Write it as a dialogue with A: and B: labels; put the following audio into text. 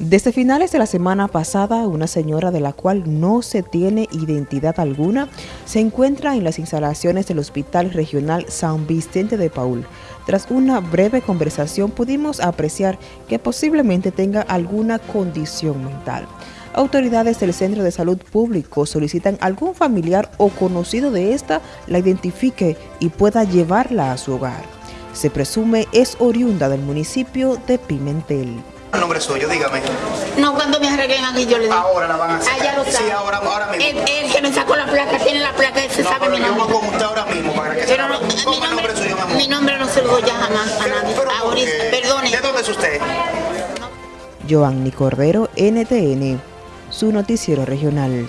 A: Desde finales de la semana pasada, una señora de la cual no se tiene identidad alguna se encuentra en las instalaciones del Hospital Regional San Vicente de Paul. Tras una breve conversación pudimos apreciar que posiblemente tenga alguna condición mental. Autoridades del Centro de Salud Público solicitan algún familiar o conocido de esta la identifique y pueda llevarla a su hogar. Se presume es oriunda del municipio de Pimentel.
B: El nombre suyo, dígame.
C: No, cuando me arreglen aquí yo le digo.
B: Ahora la van a hacer.
C: Ah, ya lo sabe.
B: Sí, ahora, ahora mismo.
C: Él que me sacó la placa, tiene la placa, ese
B: no,
C: sabe
B: pero
C: mi
B: yo voy
C: nombre.
B: con usted ahora mismo para que
C: Pero no, mi
B: ¿Cómo el
C: nombre,
B: nombre suyo, mi amor?
C: mi nombre no se lo doy ya jamás a nadie.
B: pero ¿por
C: Ahorita,
B: qué?
C: perdone.
B: ¿De dónde es usted?
A: Joanny Cordero, NTN, su noticiero regional.